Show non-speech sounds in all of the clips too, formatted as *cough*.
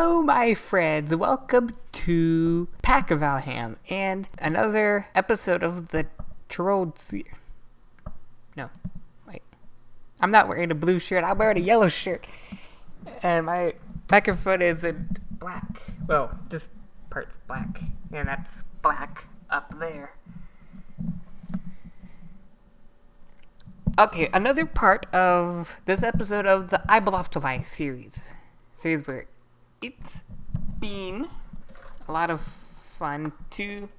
Hello, my friends. Welcome to Pack of Valham and another episode of the Trolled Sphere. No, wait. I'm not wearing a blue shirt. I'm wearing a yellow shirt, and my microphone is in black. Well, this part's black, and that's black up there. Okay, another part of this episode of the I Belong to Life series. Series where it's been a lot of fun to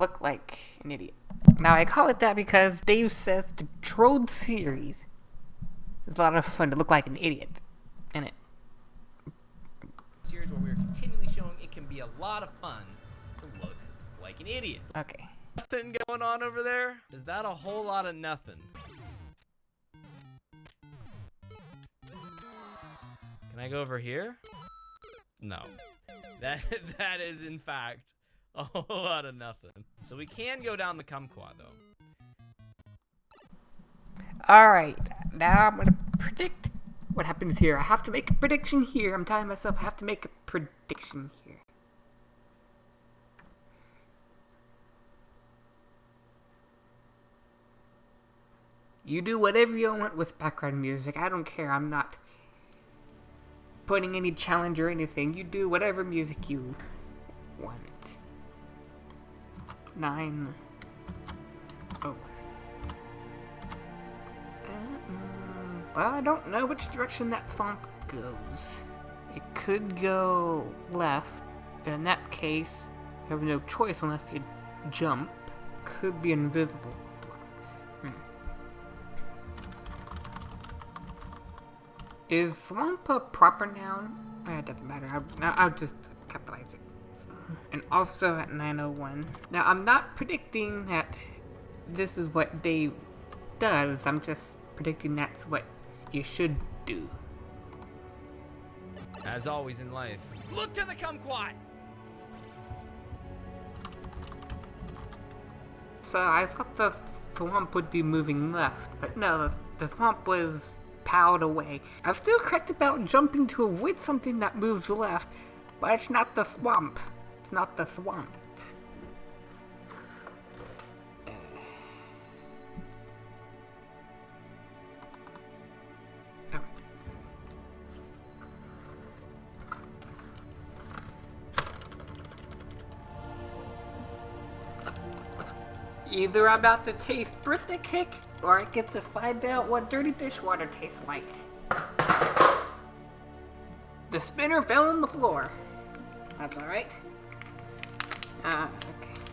look like an idiot. Now, I call it that because Dave says the Trolled series is a lot of fun to look like an idiot in it. series where we are continually showing it can be a lot of fun to look like an idiot. Okay. Nothing going on over there? Is that a whole lot of nothing? Can I go over here? No. That *laughs* that is in fact a whole lot of nothing. So we can go down the kumquat though. Alright, now I'm gonna predict what happens here. I have to make a prediction here. I'm telling myself I have to make a prediction here. You do whatever you want with background music. I don't care. I'm not putting any challenge or anything. You do whatever music you want. Nine. Oh. Uh, well, I don't know which direction that thump goes. It could go left. and In that case, you have no choice unless you jump. Could be invisible. Is swamp a proper noun? Eh, it doesn't matter. I'll, I'll just capitalize it. And also at 901. Now, I'm not predicting that this is what Dave does. I'm just predicting that's what you should do. As always in life. Look to the kumquat! So I thought the swamp would be moving left, but no, the, the swamp was powed away. I'm still correct about jumping to avoid something that moves left, but it's not the swamp. It's not the swamp. Either I'm about to taste birthday cake, or I get to find out what dirty dishwater tastes like. The spinner fell on the floor. That's alright. Ah, okay.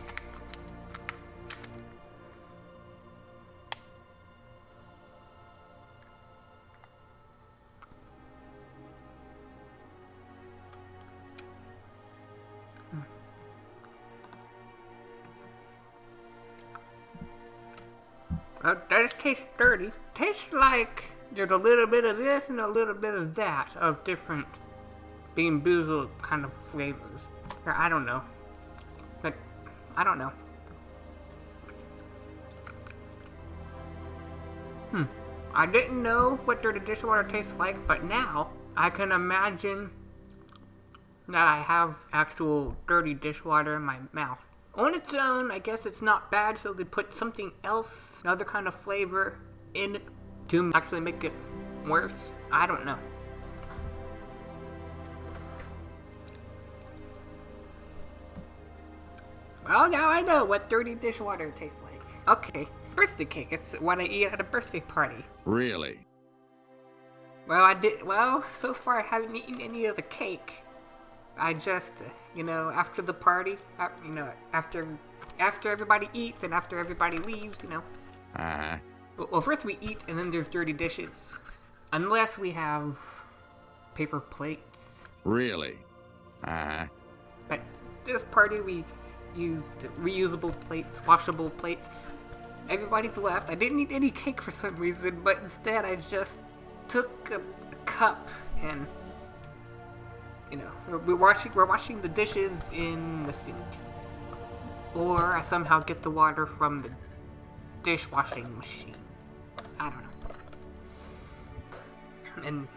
That does taste dirty. Tastes like there's a little bit of this and a little bit of that of different Bean Boozled kind of flavors. Or I don't know. But I don't know. Hmm. I didn't know what dirty dishwater tastes like, but now I can imagine that I have actual dirty dishwater in my mouth. On its own, I guess it's not bad, so they put something else, another kind of flavor in it to actually make it worse. I don't know. Well, now I know what dirty dishwater tastes like. Okay, birthday cake. It's what I eat at a birthday party. Really? Well, I did. Well, so far I haven't eaten any of the cake. I just, uh, you know, after the party, uh, you know, after after everybody eats and after everybody leaves, you know. Uh, Well, well, first we eat and then there's dirty dishes. Unless we have paper plates. really? Uh, But this party we used reusable plates, washable plates. Everybody's left. I didn't eat any cake for some reason, but instead I just took a, a cup and you know we're, we're washing we're washing the dishes in the sink, or I somehow get the water from the dishwashing machine. I don't know. And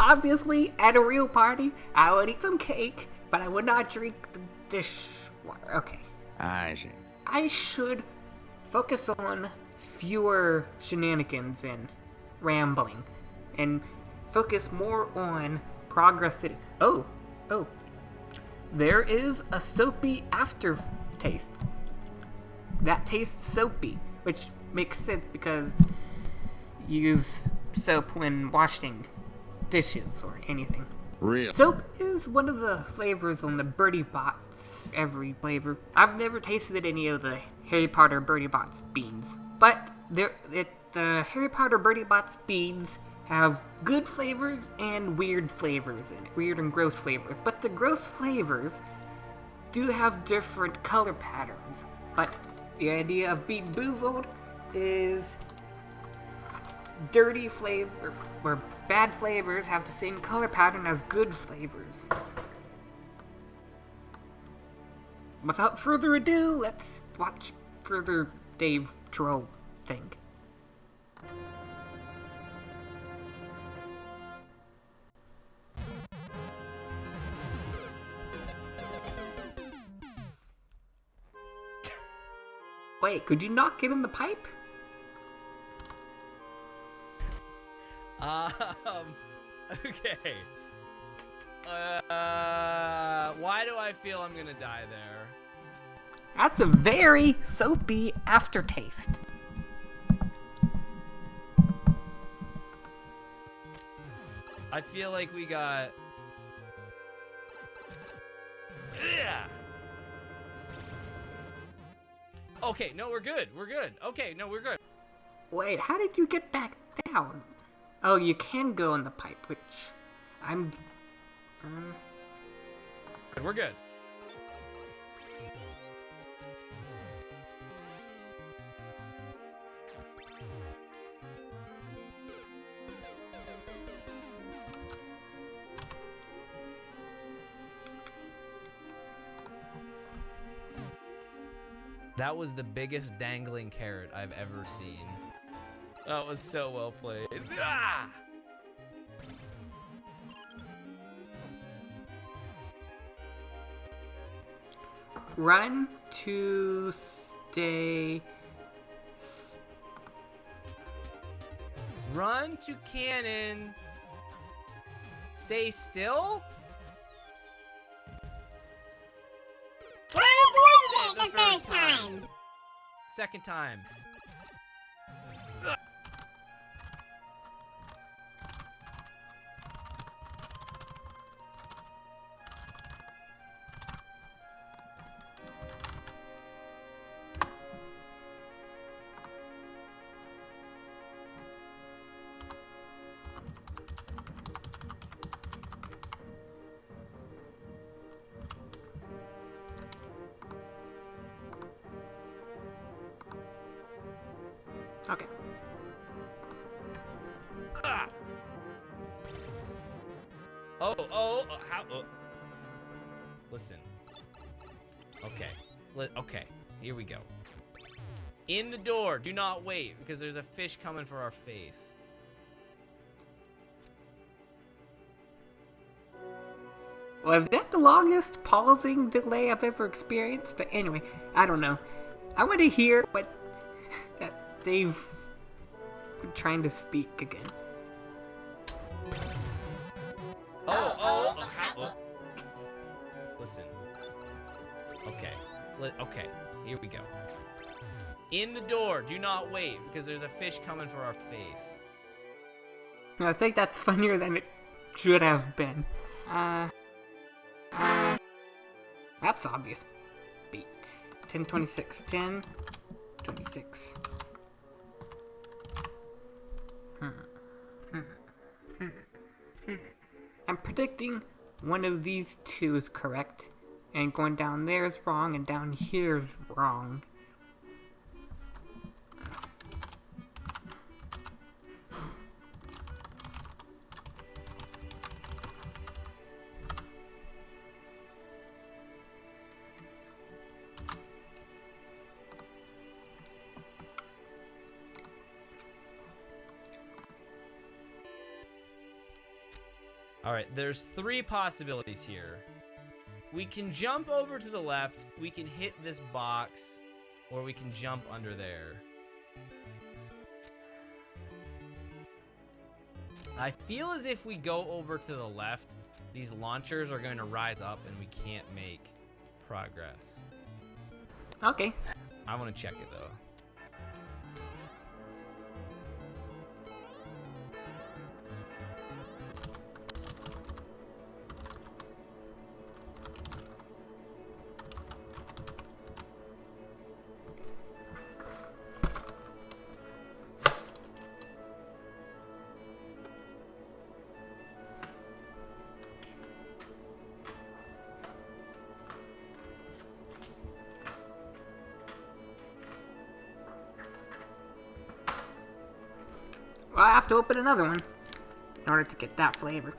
obviously, at a real party, I would eat some cake, but I would not drink the dish water. Okay. I see. I should focus on fewer shenanigans and rambling, and focus more on progress. In- oh, oh, there is a soapy aftertaste. That tastes soapy, which makes sense because you use soap when washing dishes or anything. Real. Soap is one of the flavors on the Bertie Bott's. Every flavor. I've never tasted any of the Harry Potter Bertie Bott's beans, but there, it, the Harry Potter Bertie Bott's beans have good flavors and weird flavors in it, weird and gross flavors. But the gross flavors do have different color patterns. But the idea of being boozled is dirty flavor or bad flavors have the same color pattern as good flavors. Without further ado, let's watch further Dave Troll thing. Wait, could you not get in the pipe? Um. *laughs* Okay. Uh. Why do I feel I'm gonna die there? That's a very soapy aftertaste. I feel like we got. Yeah. Okay, no, we're good. We're good. Okay, no, we're good. Wait, how did you get back down? Oh, you can go in the pipe, which I'm. Um, We're good. That was the biggest dangling carrot I've ever seen. That was so well played. Ah! run to stay. Run to cannon. Stay still? Second time. Okay. Ah! Oh, oh, oh, how? Oh. Listen. Okay. Li- okay. Here we go. In the door. Do not wait because there's a fish coming for our face. Was that the longest pausing delay I've ever experienced? But anyway, I don't know. I want to hear what that they've been trying to speak again. Oh, oh, oh, oh. oh. Listen. Okay. okay. Here we go. In the door. Do not wait, because there's a fish coming for our face. I think that's *laughs* funnier than it should have been. Uh, uh, that's obvious. Beat. 10, 26, 10, 26. I'm predicting one of these two is correct, and going down there is wrong, and down here is wrong. All right, there's three possibilities here. We can jump over to the left, we can hit this box, or we can jump under there. I feel as if we go over to the left, these launchers are going to rise up and we can't make progress. Okay. I want to check it though. I have to open another one in order to get that flavor.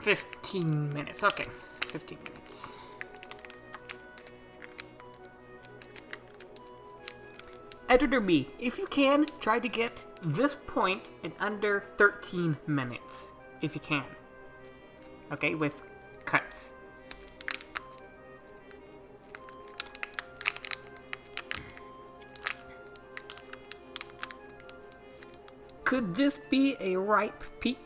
15 minutes. Okay. 15 minutes. Editor B, if you can, try to get this point in under 13 minutes. If you can. Okay, with Could this be a ripe peach?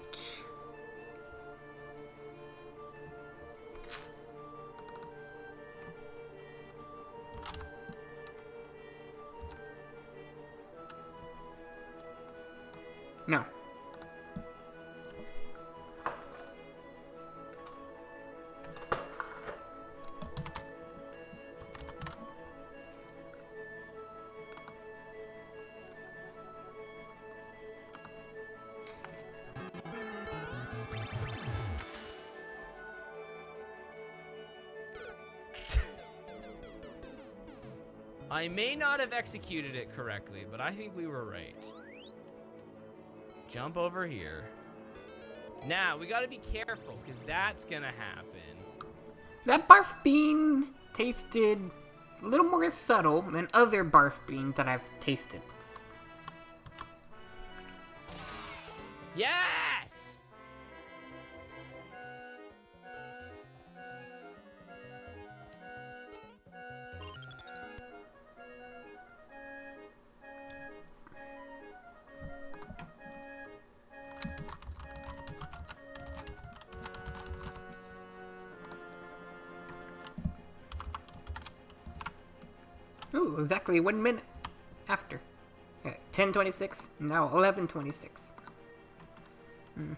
May not have executed it correctly, but I think we were right. Jump over here. Now, we gotta be careful, because that's gonna happen. That barf bean tasted a little more subtle than other barf beans that I've tasted. Yes! Exactly one minute after. Uh, 1026, now 1126. Hmm.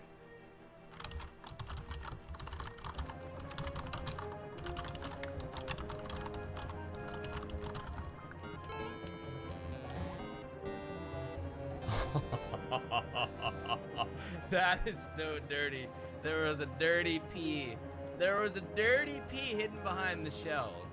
*laughs* that is so dirty. There was a dirty pea. There was a dirty pea hidden behind the shell.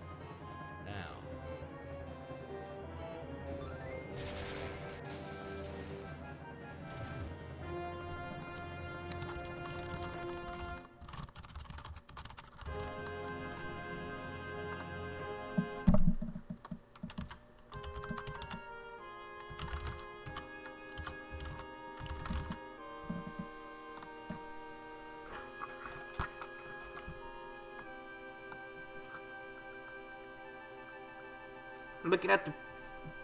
Looking at the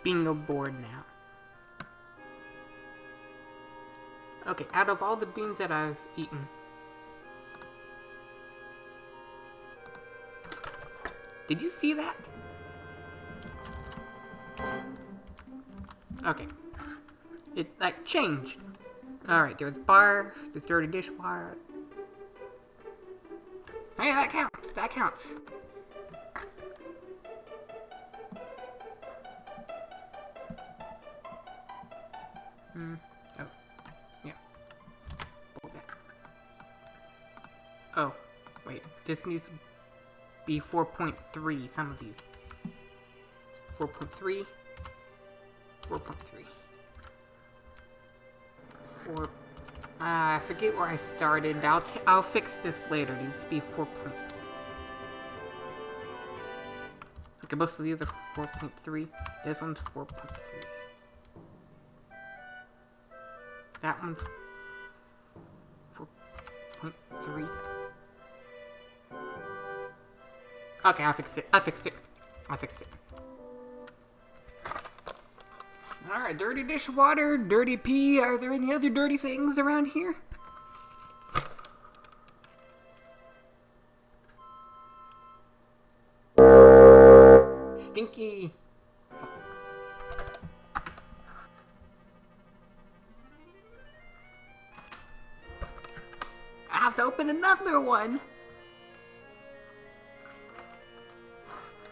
bingo board now. Okay, out of all the beans that I've eaten, did you see that? Okay, it like changed. All right, there's bar, the dirty dishware. Hey, that counts. That counts. Hmm. Oh. Yeah. Oh. Wait. This needs to be 4.3. Some of these. 4.3. 4.3. 4. Ah, I forget where I started. I'll t I'll fix this later. It needs to be 4. Point... Okay, most of these are 4.3. This one's 4.3. That one's 0.3. Okay, I fixed it. I fixed it. I fixed it. Alright, dirty dishwater, dirty pee. Are there any other dirty things around here? Stinky. Open another one.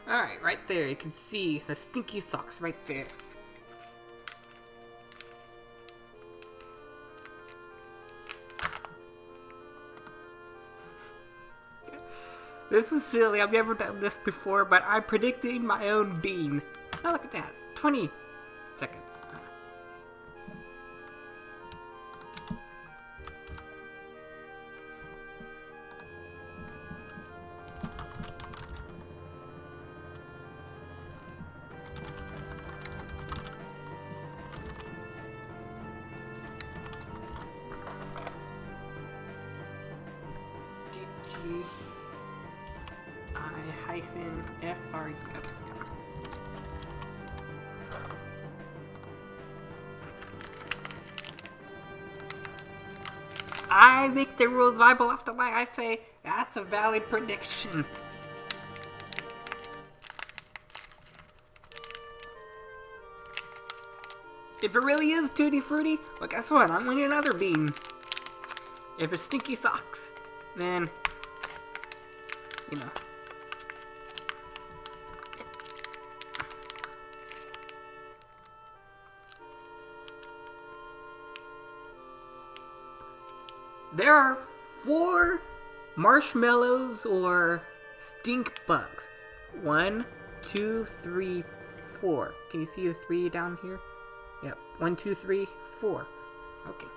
Alright, right there. You can see the stinky socks right there. This is silly. I've never done this before, but I'm predicting my own bean. Oh, look at that. 20 seconds. I hyphen F R U. I make the rules viable after my I say that's a valid prediction. If it really is Tutti Frutti, well guess what? I'm winning another bean. If it's Stinky Socks, then you know. There are four marshmallows or stink bugs. One, two, three, four. Can you see the three down here? Yep. One, two, three, four. Okay.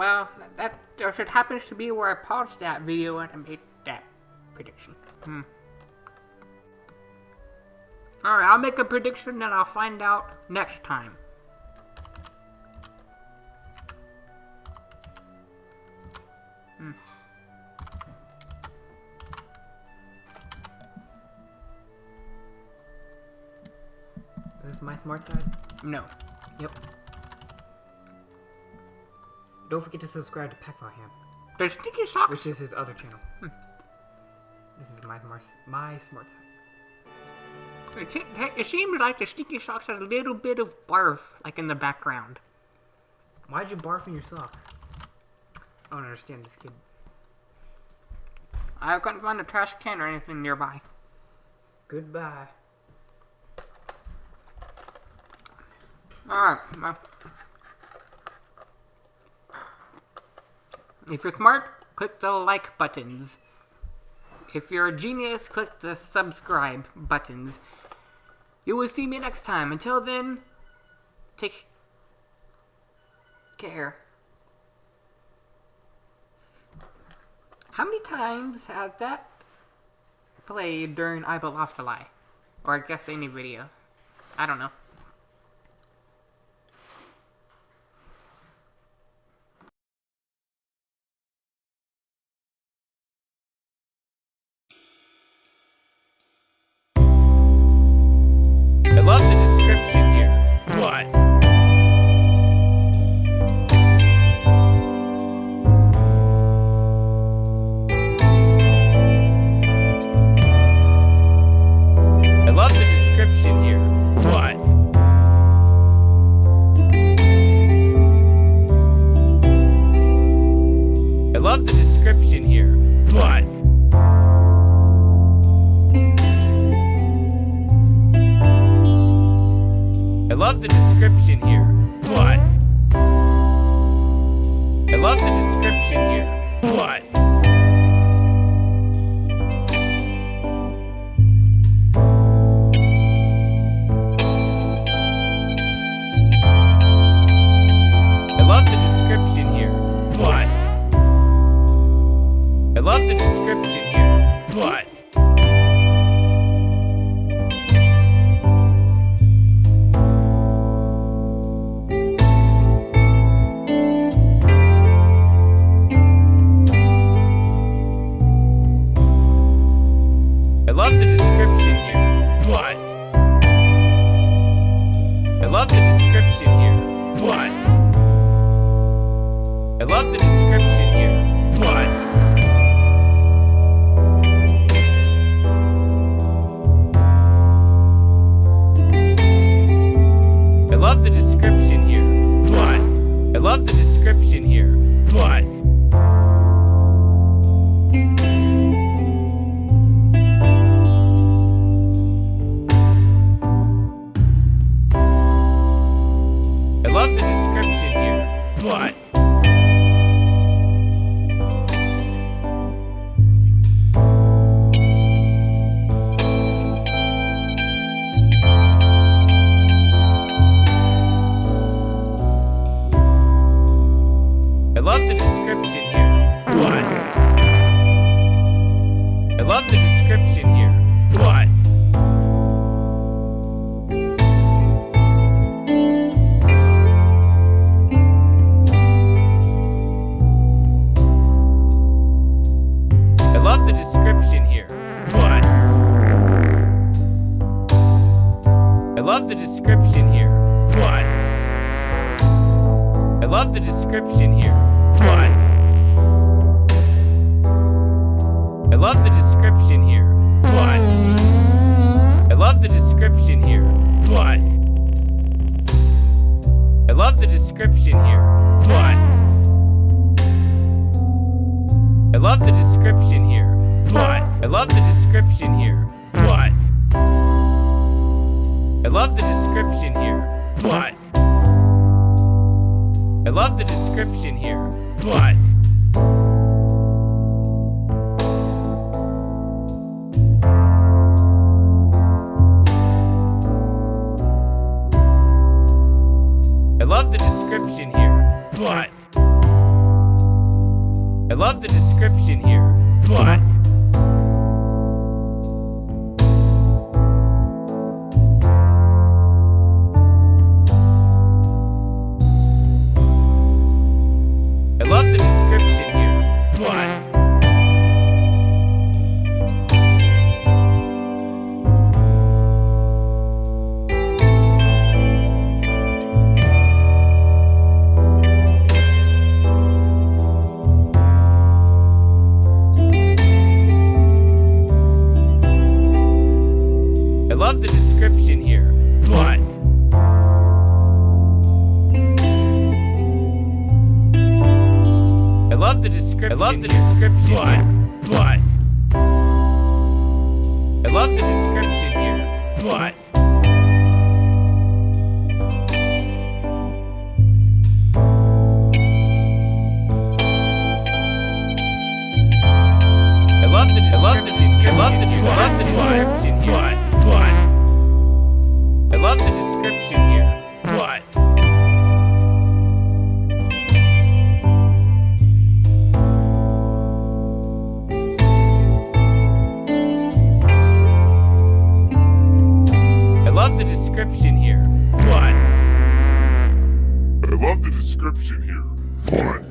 Well, that just happens to be where I paused that video and I made that prediction. Hmm. Alright, I'll make a prediction and I'll find out next time. Hmm. Is this my smart side? No. Yep. Don't forget to subscribe to Packfaham, The Stinky socks. which is his other channel. Hmm. This is my smart, my smart side. It, it seems like the Stinky socks has a little bit of barf, like in the background. Why'd you barf in your sock? I don't understand this kid. I couldn't find a trash can or anything nearby. Goodbye. Alright, well. If you're smart, click the like buttons. If you're a genius, click the subscribe buttons. You will see me next time. Until then, take care. How many times has that played during I to Lie? Or I guess any video. I don't know. The description here. love to description here. What? I love the description here. What? I love the description here. What? I love the description here. What? I love the description here. What? I love the description here. What? I love the description here. What? Description here. What? I love the description here. What? I love the description here. What? I love the description. I love the description. I love the description here. What? What? I love the description description here. What? I love the description here. What?